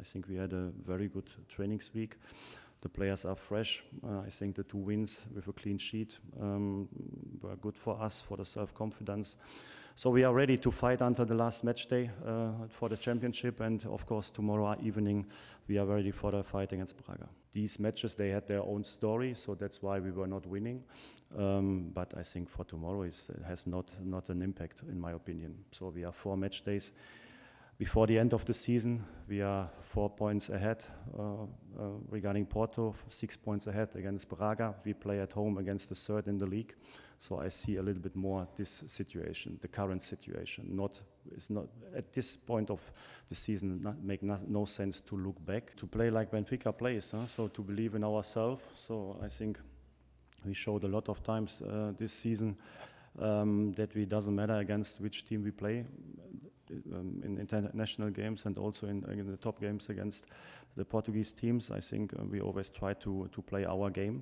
I think we had a very good training week. The players are fresh. Uh, I think the two wins with a clean sheet um, were good for us for the self-confidence. So we are ready to fight until the last match day uh, for the championship, and of course tomorrow evening we are ready for the fight against Braga. These matches they had their own story, so that's why we were not winning. Um, but I think for tomorrow it has not not an impact in my opinion. So we have four match days before the end of the season, we are four points ahead uh, uh, regarding Porto, six points ahead against Braga. We play at home against the third in the league. So I see a little bit more this situation, the current situation. Not, it's not at this point of the season, not make no, no sense to look back, to play like Benfica plays. Huh? So to believe in ourselves. So I think we showed a lot of times uh, this season um, that it doesn't matter against which team we play um, in international games and also in, in, the top games against the Portuguese teams. I think uh, we always try to, to play our game